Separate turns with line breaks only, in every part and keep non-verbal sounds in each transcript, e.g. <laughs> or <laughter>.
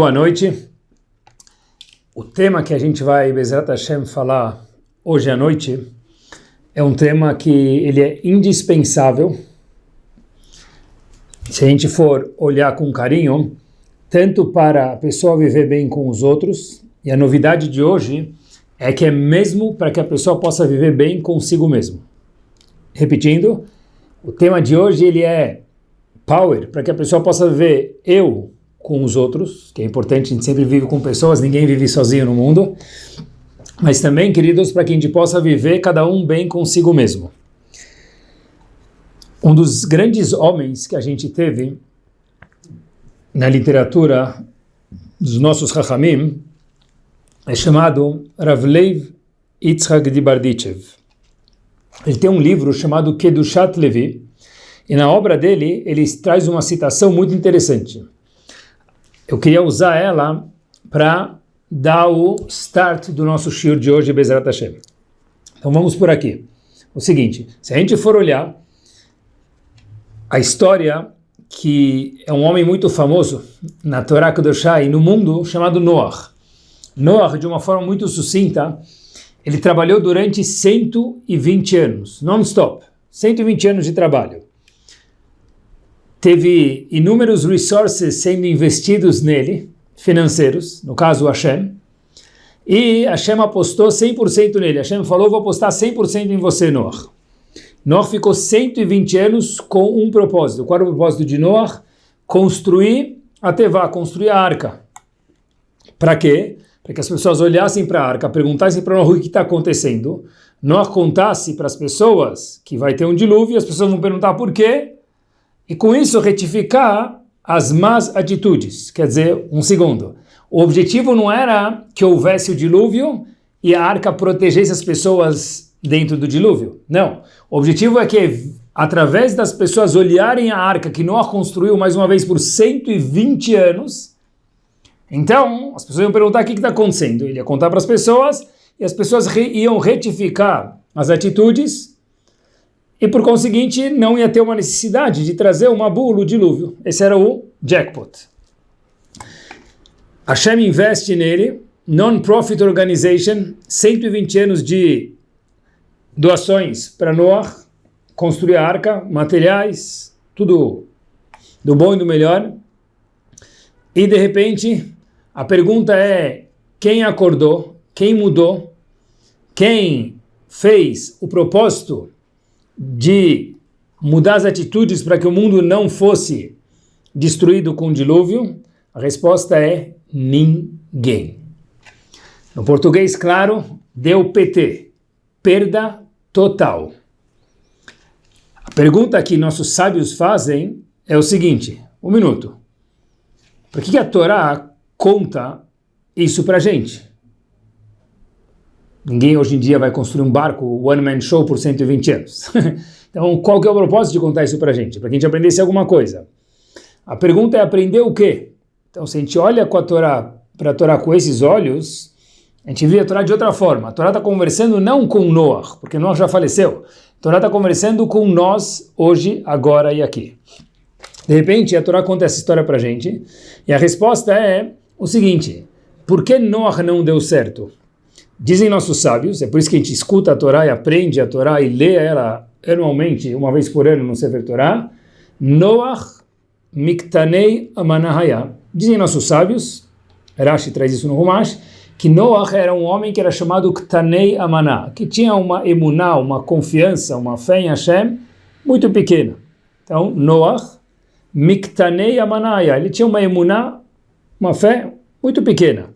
Boa noite. O tema que a gente vai, Bezerra Hashem, falar hoje à noite é um tema que ele é indispensável. Se a gente for olhar com carinho, tanto para a pessoa viver bem com os outros, e a novidade de hoje é que é mesmo para que a pessoa possa viver bem consigo mesmo. Repetindo, o tema de hoje ele é power, para que a pessoa possa viver eu com os outros, que é importante, a gente sempre vive com pessoas, ninguém vive sozinho no mundo, mas também, queridos, para que a gente possa viver cada um bem consigo mesmo. Um dos grandes homens que a gente teve na literatura dos nossos Chachamim é chamado Ravleiv Yitzhak de Bardichev. Ele tem um livro chamado Kedushat Levi, e na obra dele ele traz uma citação muito interessante eu queria usar ela para dar o start do nosso shiur de hoje, Bezerra Hashem. Então vamos por aqui. O seguinte, se a gente for olhar a história que é um homem muito famoso na Torá Kedoshá e no mundo, chamado Noah. Noah, de uma forma muito sucinta, ele trabalhou durante 120 anos, non-stop, 120 anos de trabalho teve inúmeros resources sendo investidos nele, financeiros, no caso Hashem, e Hashem apostou 100% nele. Hashem falou, vou apostar 100% em você, Noah. Noah ficou 120 anos com um propósito. Qual era o propósito de Noah? Construir a Tevá, construir a arca. Para quê? Para que as pessoas olhassem para a arca, perguntassem para Noah o que está acontecendo. Noah contasse para as pessoas que vai ter um dilúvio, as pessoas vão perguntar por quê, e com isso retificar as más atitudes. Quer dizer, um segundo, o objetivo não era que houvesse o dilúvio e a arca protegesse as pessoas dentro do dilúvio. Não. O objetivo é que, através das pessoas olharem a arca que Noah construiu mais uma vez por 120 anos, então as pessoas iam perguntar o que está acontecendo. Ele ia contar para as pessoas e as pessoas iam retificar as atitudes e por conseguinte não ia ter uma necessidade de trazer uma bula, o dilúvio. Esse era o jackpot. Hashem investe nele, non-profit organization, 120 anos de doações para Noah, construir a arca, materiais, tudo do bom e do melhor. E de repente, a pergunta é, quem acordou, quem mudou, quem fez o propósito de mudar as atitudes para que o mundo não fosse destruído com o dilúvio? A resposta é ninguém. No português, claro, deu PT, perda total. A pergunta que nossos sábios fazem é o seguinte, um minuto, por que a Torá conta isso para gente? Ninguém hoje em dia vai construir um barco one-man show por 120 anos. <laughs> então, qual que é o propósito de contar isso para a gente? Para que a gente aprendesse alguma coisa. A pergunta é aprender o quê? Então, se a gente olha com a Torá, para a Torá com esses olhos, a gente vê a Torá de outra forma. A Torá está conversando não com Noah, porque Noah já faleceu. A Torá está conversando com nós, hoje, agora e aqui. De repente, a Torá conta essa história para a gente, e a resposta é o seguinte, por que Noah não deu certo? Dizem nossos sábios, é por isso que a gente escuta a Torá e aprende a Torá e lê ela anualmente, uma vez por ano no Sefer Torá, Noach Miktanei Amanahaya. Dizem nossos sábios, Rashi traz isso no Rumash, que Noach era um homem que era chamado Ktanei Amaná, que tinha uma emuná, uma confiança, uma fé em Hashem muito pequena. Então, Noach Miktanei Amanahaya, ele tinha uma emuná, uma fé muito pequena.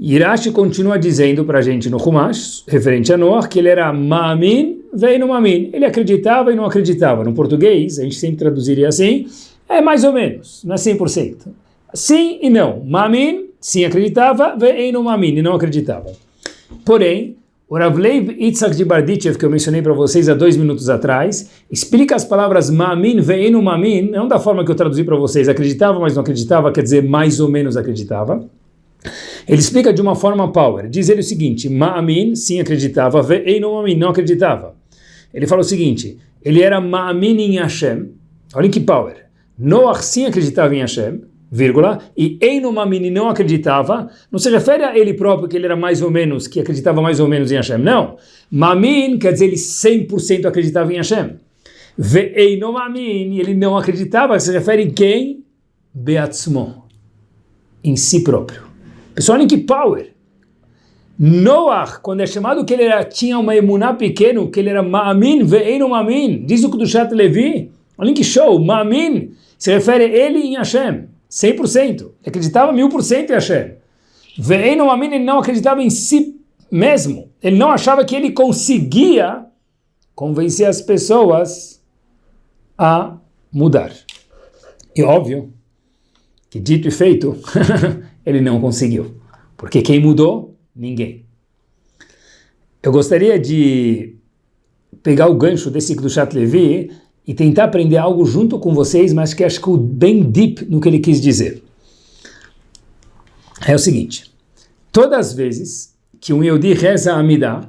Irashi continua dizendo para a gente no Humash, referente a Noah, que ele era Ma'amin, veio no Ma'amin. Ele acreditava e não acreditava. No português, a gente sempre traduziria assim, é mais ou menos, não é 100%. Sim e não. Ma'amin, sim acreditava, veio no Ma'amin e não acreditava. Porém, o Ravleiv Itzhak de Bardichev, que eu mencionei para vocês há dois minutos atrás, explica as palavras Ma'amin, veio no Ma'amin, não da forma que eu traduzi para vocês, acreditava, mas não acreditava, quer dizer mais ou menos acreditava. Ele explica de uma forma power. Diz ele o seguinte: Ma'amin, sim acreditava, ve'ei não amin, não acreditava. Ele fala o seguinte: ele era Ma'amin em Hashem. Olha que power. Noah sim acreditava em Hashem. vírgula, e Eino Mamini não acreditava, não se refere a ele próprio, que ele era mais ou menos, que acreditava mais ou menos em Hashem, não. Mamin quer dizer ele 100% acreditava em Hashem. Ve Eino Mamin, ele não acreditava, se refere em quem? Beatzmo, em si próprio. Pessoal, olhem que power! Noah, quando é chamado que ele era, tinha uma emuná pequeno, que ele era Ma'amin, ve'einu Ma'amin, diz o Kudushat Levi, olhem que show, Ma'amin, se refere ele em Hashem, 100%, ele acreditava mil por cento em Hashem. Ve'einu Ma'amin, ele não acreditava em si mesmo, ele não achava que ele conseguia convencer as pessoas a mudar. E óbvio que dito e feito, <laughs> ele não conseguiu. Porque quem mudou Ninguém. Eu gostaria de pegar o gancho desse do Chat Levi e tentar aprender algo junto com vocês, mas que acho que bem deep no que ele quis dizer. É o seguinte, todas as vezes que um Yehudi reza a Amidah,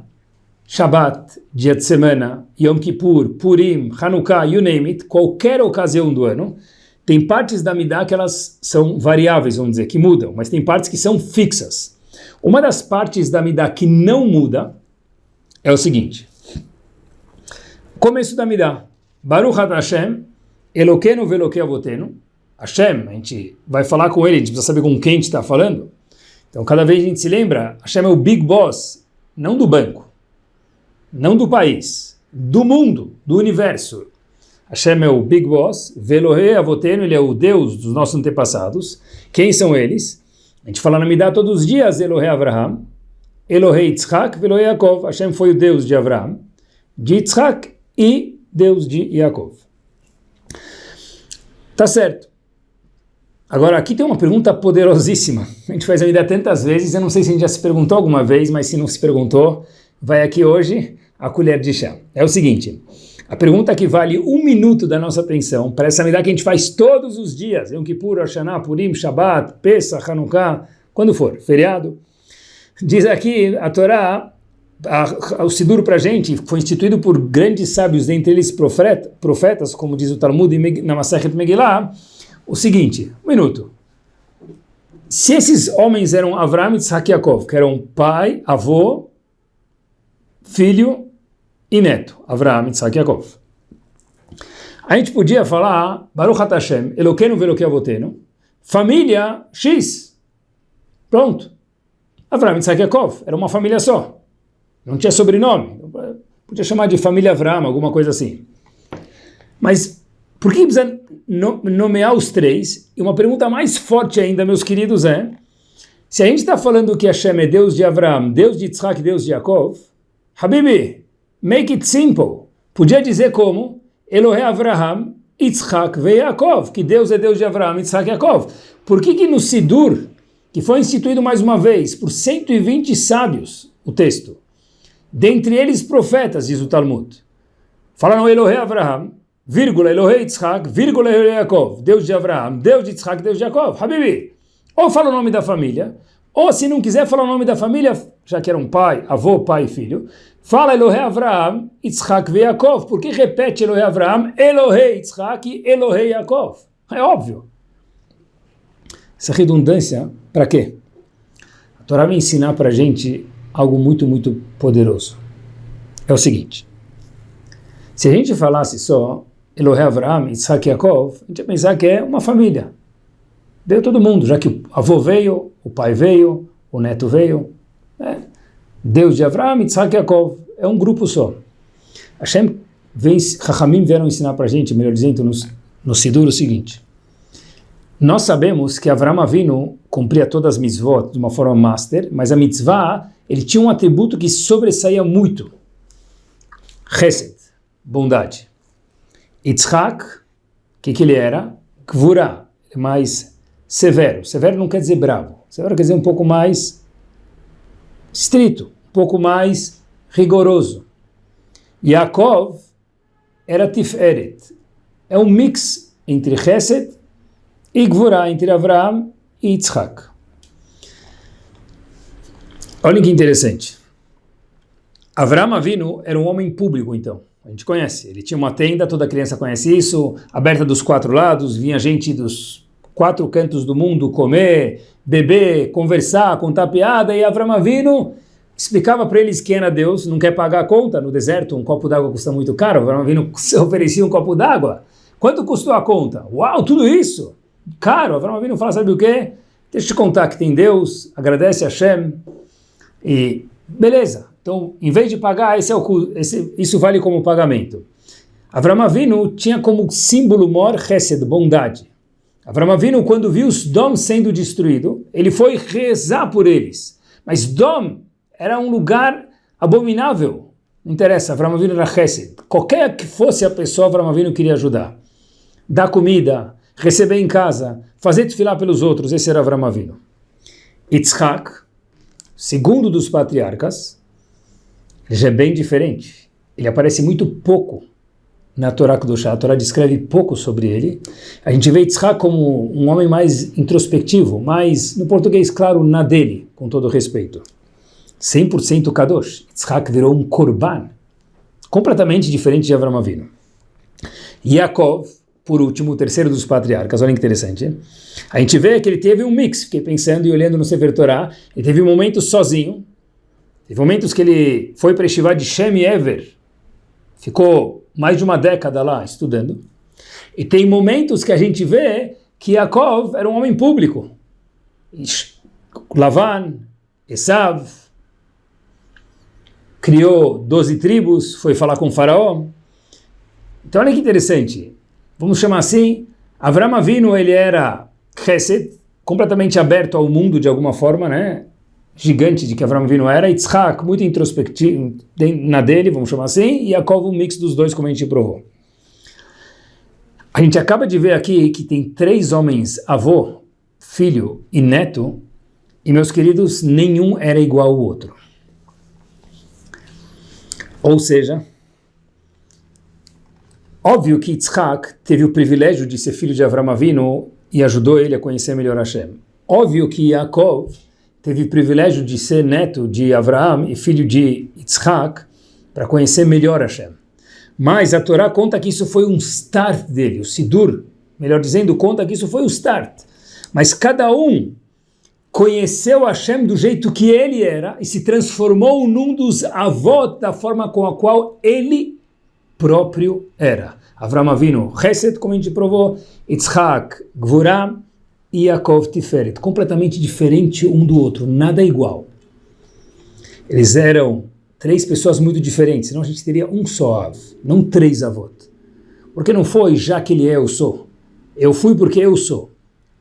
Shabbat, dia de semana, Yom Kippur, Purim, Hanukkah, you name it, qualquer ocasião do ano, tem partes da Amidah que elas são variáveis, vamos dizer, que mudam, mas tem partes que são fixas. Uma das partes da Midah que não muda é o seguinte. Começo da Midah. Baruch Hashem, Eloqueno veloque avoteno. Hashem, a gente vai falar com ele, a gente precisa saber com quem a gente está falando. Então, cada vez a gente se lembra, Hashem é o big boss, não do banco, não do país, do mundo, do universo. Hashem é o big boss, Velohe avoteno, ele é o Deus dos nossos antepassados. Quem são eles? A gente fala na Midah todos os dias, Elohe Avraham, Elohe Yitzhak, Elohe Yaakov. Hashem foi o Deus de Avraham, de Yitzhak e Deus de Yaakov. Tá certo. Agora, aqui tem uma pergunta poderosíssima. <laughs> A gente faz a Midah tantas vezes, eu não sei se a gente já se perguntou alguma vez, mas se não se perguntou, vai aqui hoje a colher de chá. É o seguinte, a pergunta que vale um minuto da nossa atenção, para essa medida que a gente faz todos os dias, Yom Kippur, Hashanah, Purim, Shabbat, Pesach, Hanukkah, quando for, feriado, diz aqui a Torá, o Sidur para a gente, foi instituído por grandes sábios, dentre eles profeta, profetas, como diz o Talmud na Masechet Megillah, o seguinte, um minuto, se esses homens eram Avram, Yitzhak e Yaakov, que eram pai, avô, filho e neto, Avraham, Yitzhak e Yaakov. A gente podia falar, Baruch HaTashem, Eloqueno veloque avoteno, família X. Pronto. Avraham, Yitzhak e Yaakov, era uma família só. Não tinha sobrenome. Podia chamar de família Avraham, alguma coisa assim. Mas por que precisa nomear os três? E uma pergunta mais forte ainda, meus queridos, é se a gente está falando que Hashem é Deus de Avraham, Deus de Yitzhak, Deus de Yaakov, Habibi, Make it simple. Podia dizer como Elohe Avraham, Yitzhak ve Yaakov, que Deus é Deus de Avraham, Yitzhak e Yaakov. Por que que no Sidur, que foi instituído mais uma vez por 120 sábios, o texto, dentre eles profetas, diz o Talmud, falaram Elohe Avraham, vírgula, Elohe Yitzhak, vírgula, Elohe Yaakov, Deus de Avraham, Deus de Yitzhak, Deus de Yaakov, Habibi. Ou fala o nome da família, ou se não quiser falar o nome da família, já que era um pai, avô, pai e filho, fala Elohe Avraham, Yitzhak e Yaakov. Por que repete Elohe Avraham, Elohe Yitzhak e Elohe Yaakov? É óbvio. Essa redundância, para quê? A Torá vai ensinar para a gente algo muito, muito poderoso. É o seguinte. Se a gente falasse só Elohe Avraham, Yitzhak Yaakov, a gente ia pensar que é uma família. Deu todo mundo, já que o avô veio, o pai veio, o neto veio. Né? Deus de Avraham, Yitzhak e Yaakov. É um grupo só. Hashem vem, Chachamim vieram ensinar para a gente, melhor dizendo, no, no Sidur o seguinte. Nós sabemos que Avraham Avinu cumpria todas as mitzvot de uma forma master, mas a mitzvah, ele tinha um atributo que sobressaía muito. Chesed, bondade. Yitzhak, o que, que ele era? Kvura, mais severo. Severo não quer dizer bravo. Severo quer dizer um pouco mais estrito, um pouco mais rigoroso. Yaakov era Tiferet. É um mix entre Chesed e Gvurah, entre Avraham e Yitzhak. Olha que interessante. Avraham Avinu era um homem público, então. A gente conhece. Ele tinha uma tenda, toda criança conhece isso, aberta dos quatro lados, vinha gente dos quatro cantos do mundo, comer, beber, conversar, contar piada, e Avram Avinu explicava para eles quem era Deus, não quer pagar a conta no deserto, um copo d'água custa muito caro, Avram Avinu <laughs> oferecia um copo d'água. Quanto custou a conta? Uau, tudo isso! Caro, Avram Avinu fala, sabe o quê? Deixa eu te contar que tem Deus, agradece a Hashem, e beleza. Então, em vez de pagar, esse é o, esse, isso vale como pagamento. Avram Avinu tinha como símbolo mor chesed, bondade. Avram Avinu, quando viu os Dom sendo destruído, ele foi rezar por eles. Mas Dom era um lugar abominável. Não interessa, Avram Avinu era chesed. Qualquer que fosse a pessoa, Avram Avinu queria ajudar. Dar comida, receber em casa, fazer desfilar pelos outros, esse era Avram Avinu. Yitzhak, segundo dos patriarcas, já é bem diferente. Ele aparece muito pouco na Torá Kedoshá. A Torá descreve pouco sobre ele. A gente vê Yitzhak como um homem mais introspectivo, mais, no português, claro, na dele, com todo respeito. 100% Kadosh. Yitzhak virou um korban, completamente diferente de Avram Avinu. Yaakov, por último, o terceiro dos patriarcas, olha que interessante. A gente vê que ele teve um mix, fiquei pensando e olhando no Sefer Torá, ele teve um momento sozinho, teve momentos que ele foi para Yeshiva de Shem Ever, ficou mais de uma década lá estudando. E tem momentos que a gente vê que Yaakov era um homem público. Lavan, Esav, criou 12 tribos, foi falar com o faraó. Então olha que interessante. Vamos chamar assim, Avram Avinu ele era chesed, completamente aberto ao mundo de alguma forma, né? Gigante de que Avram Avinu era, Yitzhak muito introspectivo na dele, vamos chamar assim, e Yaakov um mix dos dois, como a gente provou. A gente acaba de ver aqui que tem três homens, avô, filho e neto, e meus queridos, nenhum era igual ao outro. Ou seja, óbvio que Yitzhak teve o privilégio de ser filho de Avram Avinu e ajudou ele a conhecer melhor Hashem. Óbvio que Yaakov teve o privilégio de ser neto de Abraão e filho de Yitzhak para conhecer melhor Hashem. Mas a Torá conta que isso foi um start dele, o Sidur, melhor dizendo, conta que isso foi o start. Mas cada um conheceu Hashem do jeito que ele era e se transformou num dos avós da forma com a qual ele próprio era. Avram Avinu, Chesed, como a gente provou, Yitzhak, Gvuram, e Yaakov Tiferet, completamente diferente um do outro, nada igual. Eles eram três pessoas muito diferentes, senão a gente teria um só Av, não três avós. Porque não foi já que ele é, eu sou. Eu fui porque eu sou.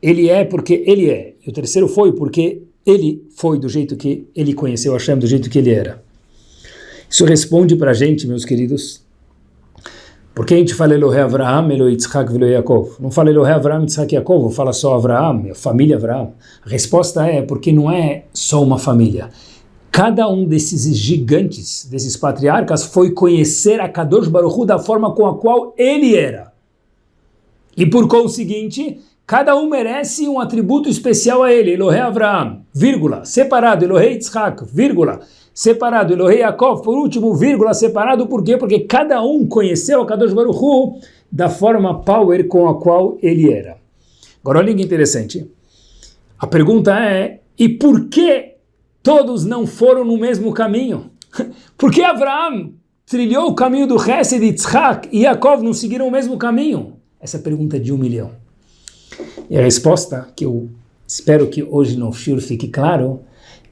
Ele é porque ele é. E o terceiro foi porque ele foi do jeito que ele conheceu Hashem, do jeito que ele era. Isso responde para a gente, meus queridos, por que a gente fala Elohe Avraham, Elohe Yitzhak, Elohe Yaakov? Não fala Elohe Avraham, Yitzhak Yaakov, fala só Avraham, família Avraham. A resposta é porque não é só uma família. Cada um desses gigantes, desses patriarcas, foi conhecer a Kadosh Baruch Hu da forma com a qual ele era. E por conseguinte, cada um merece um atributo especial a ele. Elohe Avraham, vírgula, separado, Elohe Yitzhak, vírgula, separado, Elohei Yaakov, por último, vírgula, separado, por quê? Porque cada um conheceu a Kadosh Baruch da forma power com a qual ele era. Agora olha que interessante, a pergunta é, e por que todos não foram no mesmo caminho? <laughs> Por que Abraão trilhou o caminho do Hesed, Yitzhak e Yaakov não seguiram o mesmo caminho? Essa é pergunta de um milhão. E a resposta, que eu espero que hoje no Shur fique claro,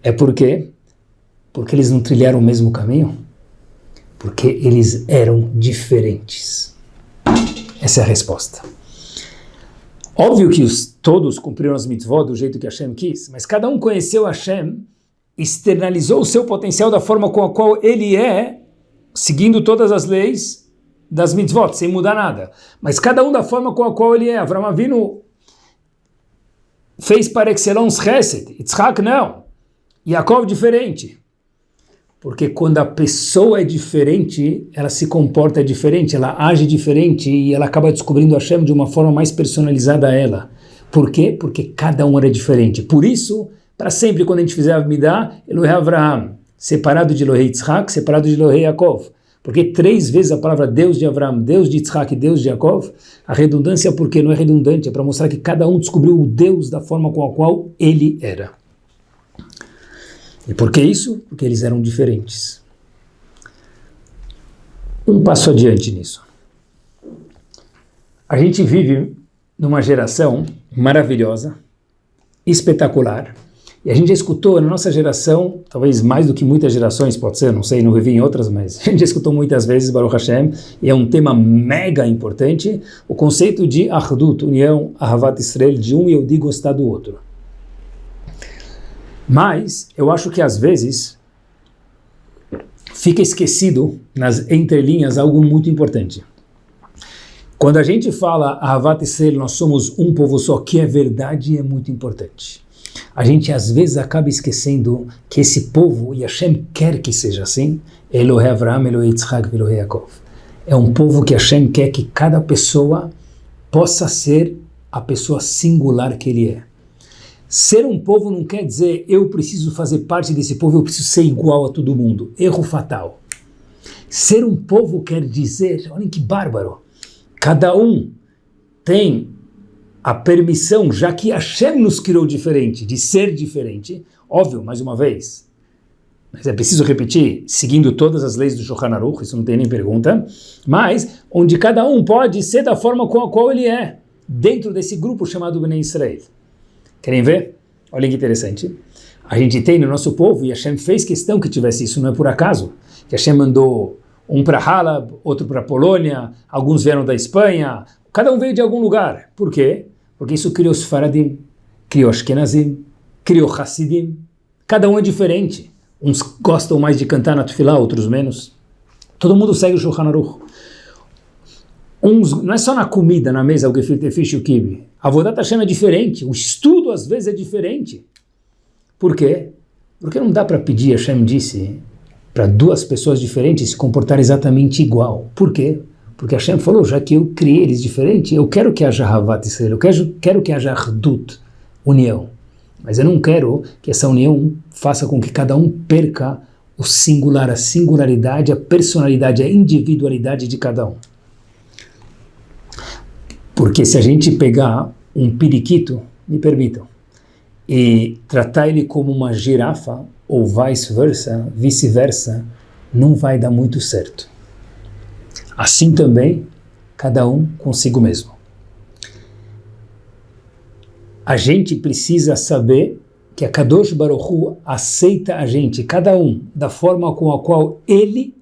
é porque porque eles não trilharam o mesmo caminho? Porque eles eram diferentes. Essa é a resposta. Óbvio que os, todos cumpriram as mitzvot do jeito que Hashem quis, mas cada um conheceu Hashem, externalizou o seu potencial da forma com a qual ele é, seguindo todas as leis das mitzvot, sem mudar nada. Mas cada um da forma com a qual ele é. Avram Avinu fez para excellence Chesed, Yitzhak não, Yaakov diferente. Porque quando a pessoa é diferente, ela se comporta diferente, ela age diferente e ela acaba descobrindo a Hashem de uma forma mais personalizada a ela. Por quê? Porque cada um era diferente. Por isso, para sempre, quando a gente fizer a Amidah, Elohei Avraham, separado de Elohei Yitzhak, separado de Elohei Yaakov. Porque três vezes a palavra Deus de Abraão, Deus de Isaac, Deus de Jacob, a redundância porque não é redundante, é para mostrar que cada um descobriu o Deus da forma com a qual ele era. E por que isso? Porque eles eram diferentes. Um passo adiante nisso. A gente vive numa geração maravilhosa, espetacular, e a gente já escutou na nossa geração, talvez mais do que muitas gerações, pode ser, não sei, não vivi em outras, mas <laughs> a gente já escutou muitas vezes Baruch Hashem, e é um tema mega importante, o conceito de Ahdut, união, Ahavat Israel, de um eu digo gostar do outro. Mas eu acho que às vezes fica esquecido nas entrelinhas algo muito importante. Quando a gente fala Ahavat Israel, nós somos um povo só, que é verdade e é muito importante. A gente às vezes acaba esquecendo que esse povo, e Hashem quer que seja assim, Elohe Avraham, Elohe Yitzhak, Elohe Yaakov. É um povo que Hashem quer que cada pessoa possa ser a pessoa singular que ele é. Ser um povo não quer dizer eu preciso fazer parte desse povo, eu preciso ser igual a todo mundo. Erro fatal. Ser um povo quer dizer, olhem que bárbaro, cada um tem a permissão, já que Hashem nos criou diferente, de ser diferente, óbvio, mais uma vez, mas é preciso repetir, seguindo todas as leis do Shulchan Aruch, isso não tem nem pergunta, mas onde cada um pode ser da forma com a qual ele é, dentro desse grupo chamado Bnei Israel. Querem ver? Olhem que interessante. A gente tem no nosso povo, e Hashem fez questão que tivesse isso, não é por acaso, que Hashem mandou um para Halab, outro para Polônia, alguns vieram da Espanha, cada um veio de algum lugar. Por quê? Porque isso criou os Faradim, criou Ashkenazim, criou Hassidim. Cada um é diferente. Uns gostam mais de cantar na Tufilá, outros menos. Todo mundo segue o Shulchan Aruch. Uns, não é só na comida, na mesa, o gefilte fish e o kibe. A Vodat Hashem é diferente. O estudo, às vezes, é diferente. Por quê? Porque não dá para pedir, Hashem disse, para duas pessoas diferentes se comportar exatamente igual. Por quê? Porque Hashem falou, já que eu criei eles diferentes, eu quero que haja Havat Israel, eu quero, quero que haja Hdut, união. Mas eu não quero que essa união faça com que cada um perca o singular, a singularidade, a personalidade, a individualidade de cada um. Porque se a gente pegar um periquito, me permitam, e tratar ele como uma girafa, ou vice-versa, vice-versa, não vai dar muito certo. Assim também, cada um consigo mesmo. A gente precisa saber que a Kadosh Baruch Hu aceita a gente, cada um, da forma com a qual ele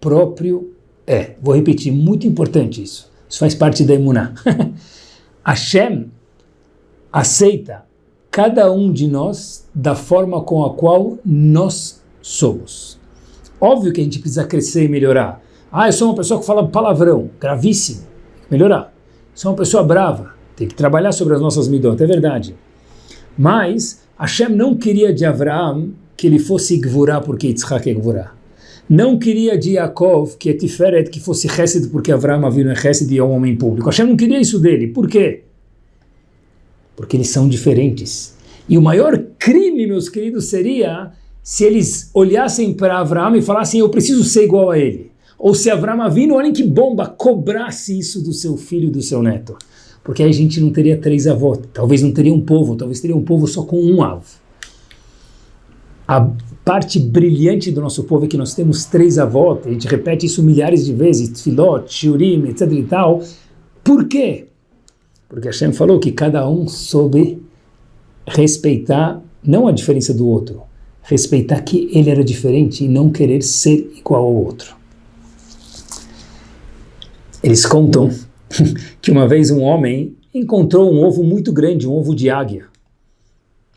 próprio é. Vou repetir, muito importante isso. Isso faz parte da Emuná. <laughs> Hashem aceita cada um de nós da forma com a qual nós somos. Óbvio que a gente precisa crescer e melhorar. Ah, eu sou uma pessoa que fala palavrão, gravíssimo, melhorar. Sou uma pessoa brava, tem que trabalhar sobre as nossas midot, é verdade. Mas Hashem não queria de Avraham que ele fosse Gvurá porque Yitzhak é Gvurá. Não queria de Yaakov que é Tiferet que fosse Chesed porque Avraham havia é Chesed e é um homem público. Hashem não queria isso dele. Por quê? Porque eles são diferentes. E o maior crime, meus queridos, seria se eles olhassem para Avraham e falassem eu preciso ser igual a ele. Ou se Avram Avinu, olhem que bomba, cobrasse isso do seu filho e do seu neto. Porque aí a gente não teria três avós, talvez não teria um povo, talvez teria um povo só com um avô. A parte brilhante do nosso povo é que nós temos três avós, a gente repete isso milhares de vezes, Tfilot, Shurim, etc e tal. Por quê? Porque Hashem falou que cada um soube respeitar, não a diferença do outro, respeitar que ele era diferente e não querer ser igual ao outro. Eles contam <laughs> que uma vez um homem encontrou um ovo muito grande, um ovo de águia.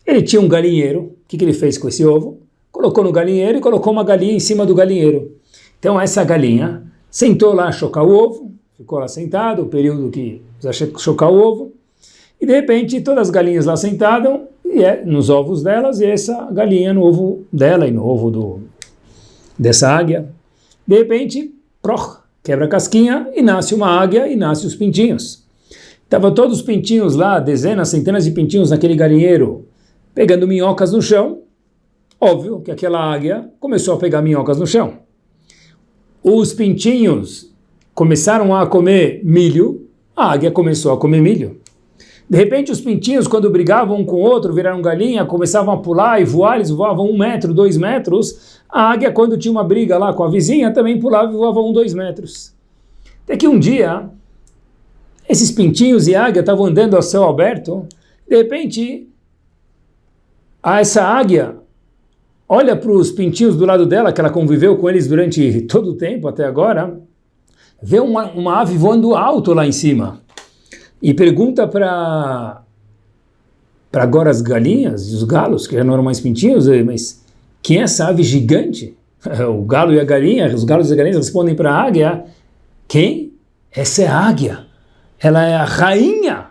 Ele tinha um galinheiro, o que, que ele fez com esse ovo? Colocou no galinheiro e colocou uma galinha em cima do galinheiro. Então essa galinha sentou lá a chocar o ovo, ficou lá sentado, o período que precisa chocar o ovo, e de repente todas as galinhas lá sentadas, e é, nos ovos delas, e essa galinha no ovo dela e no ovo do, dessa águia. De repente, proch, quebra a casquinha e nasce uma águia e nasce os pintinhos. Estavam todos os pintinhos lá, dezenas, centenas de pintinhos naquele galinheiro, pegando minhocas no chão. Óbvio que aquela águia começou a pegar minhocas no chão. os pintinhos começaram a comer milho, a águia começou a comer milho. De repente, os pintinhos, quando brigavam um com o outro, viraram galinha, começavam a pular e voar, eles voavam um metro, dois metros. A águia, quando tinha uma briga lá com a vizinha, também pulava e voava um, dois metros. Até que um dia, esses pintinhos e águia estavam andando ao céu aberto, de repente, essa águia olha para os pintinhos do lado dela, que ela conviveu com eles durante <laughs> todo o tempo até agora, vê uma, uma ave voando alto lá em cima e pergunta para para agora as galinhas e os galos, que já não eram mais pintinhos, eh, mas quem é essa ave gigante? <laughs> O galo e a galinha, os galos e as galinhas respondem para a águia, quem? Essa é a águia. Ela é a rainha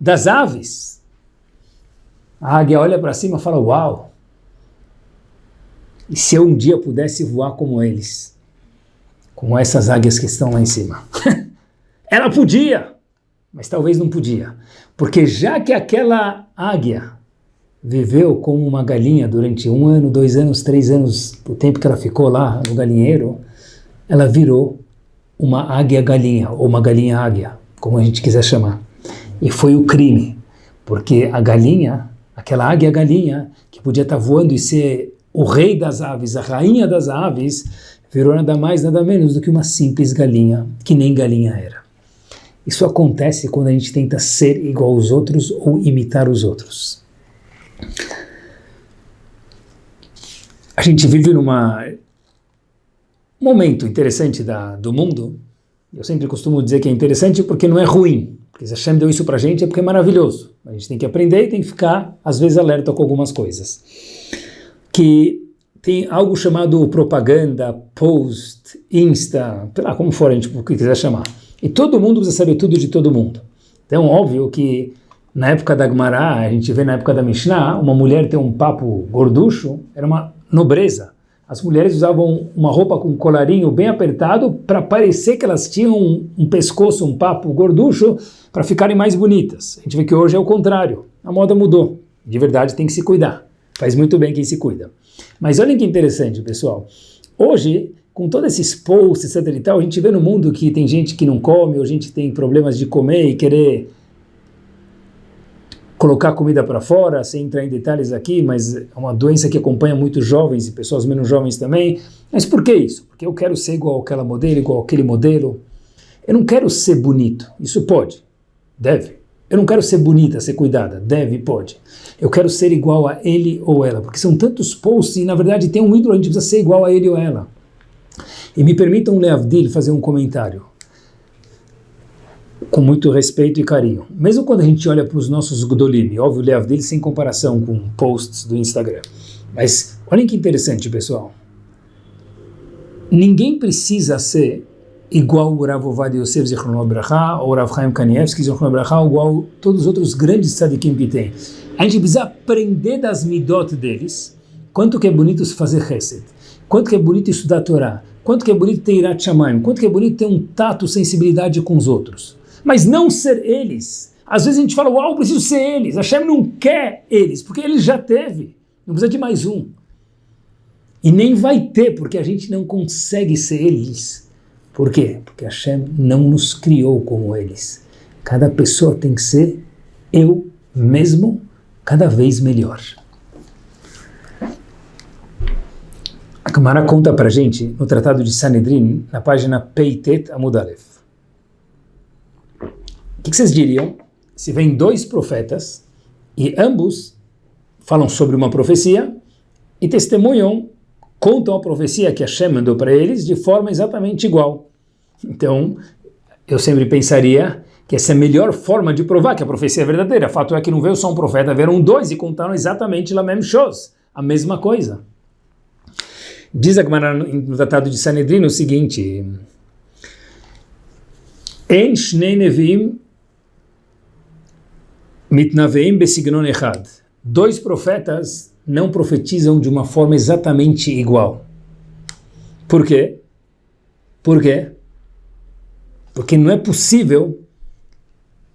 das aves. A águia olha para cima e fala, uau, e se eu um dia pudesse voar como eles? Como essas águias que estão lá em cima. <laughs> Ela podia, mas talvez não podia. Porque já que aquela águia viveu como uma galinha durante um ano, dois anos, três anos, o tempo que ela ficou lá no galinheiro, ela virou uma águia-galinha, ou uma galinha-águia, como a gente quiser chamar. E foi o crime, porque a galinha, aquela águia-galinha, que podia estar voando e ser o rei das aves, a rainha das aves, virou nada mais, nada menos do que uma simples galinha, que nem galinha era. Isso acontece quando a gente tenta ser igual aos outros ou imitar os outros. A gente vive num momento interessante da, do mundo. Eu sempre costumo dizer que é interessante porque não é ruim. Porque se Hashem deu isso pra gente é porque é maravilhoso. A gente tem que aprender e tem que ficar, às vezes, alerta com algumas coisas que tem algo chamado propaganda, post, insta, sei lá, como for a gente quiser chamar. E todo mundo precisa saber tudo de todo mundo. Então, óbvio que na época da Gemara, a gente vê na época da Mishnah, uma mulher ter um papo gorducho era uma nobreza. As mulheres usavam uma roupa com um colarinho bem apertado para parecer que elas tinham um, um pescoço, um papo gorducho, para ficarem mais bonitas. A gente vê que hoje é o contrário. A moda mudou. De verdade, tem que se cuidar. Faz muito bem quem se cuida. Mas olhem que interessante, pessoal. Hoje, com todos esses posts, etc e tal, a gente vê no mundo que tem gente que não come, ou gente tem problemas de comer e querer colocar comida para fora, sem entrar em detalhes aqui, mas é uma doença que acompanha muitos jovens e pessoas menos jovens também. Mas por que isso? Porque eu quero ser igual àquela modelo, igual àquele modelo. Eu não quero ser bonito. Isso pode, deve. Eu não quero ser bonita, ser cuidada. Deve, pode. Eu quero ser igual a ele ou ela. Porque são tantos posts e, na verdade, tem um ídolo, a gente precisa ser igual a ele ou ela. E me permitam, Leavdil, fazer um comentário. Com muito respeito e carinho. Mesmo quando a gente olha para os nossos Gdolim, óbvio, Leavdil sem comparação com posts do Instagram. Mas olhem que interessante, pessoal. Ninguém precisa ser igual o Rav Ovadia Yosef Zichrono Bracha, ou Rav Chaim Kanievski Zichrono Bracha, igual todos os outros grandes tzadikim que tem. A gente precisa aprender das midot deles, quanto que é bonito fazer chesed, quanto que é bonito estudar a Torá, quanto que é bonito ter irat shamayim, quanto que é bonito ter um tato, sensibilidade com os outros. Mas não ser eles. Às vezes a gente fala, uau, preciso ser eles. A Hashem não quer eles, porque ele já teve. Não precisa de mais um. E nem vai ter, porque a gente não consegue ser eles. Por quê? Porque Hashem não nos criou como eles. Cada pessoa tem que ser eu mesmo cada vez melhor. A Gemara conta para gente no Tratado de Sanedrin, na página Peitet Amudalev. O que, que vocês diriam se vem dois profetas e ambos falam sobre uma profecia e testemunham, contam a profecia que Hashem mandou para eles de forma exatamente igual. Então, eu sempre pensaria que essa é a melhor forma de provar que a profecia é verdadeira. O fato é que não veio só um profeta, vieram dois e contaram exatamente a mesma coisa, a mesma coisa. Diz a Gemara no Tratado de Sanedrino o seguinte: En shnei nevim mitnaveim besignon echad. Dois profetas não profetizam de uma forma exatamente igual. Por quê? Por quê? Porque não é possível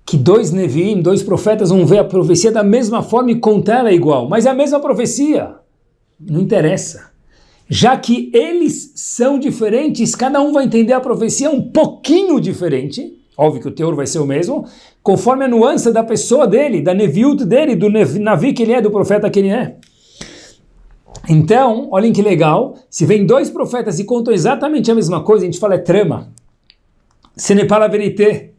que dois Neviim, dois profetas, vão ver a profecia da mesma forma e contar ela igual. Mas é a mesma profecia. Não interessa. já que eles são diferentes, cada um vai entender a profecia um pouquinho diferente, óbvio que o teor vai ser o mesmo, conforme a nuance da pessoa dele, da neviut dele, do navi que ele é, do profeta que ele é. Então, olhem que legal, se vem dois profetas e contam exatamente a mesma coisa, a gente fala é trama. Ce n'est pas la vérité.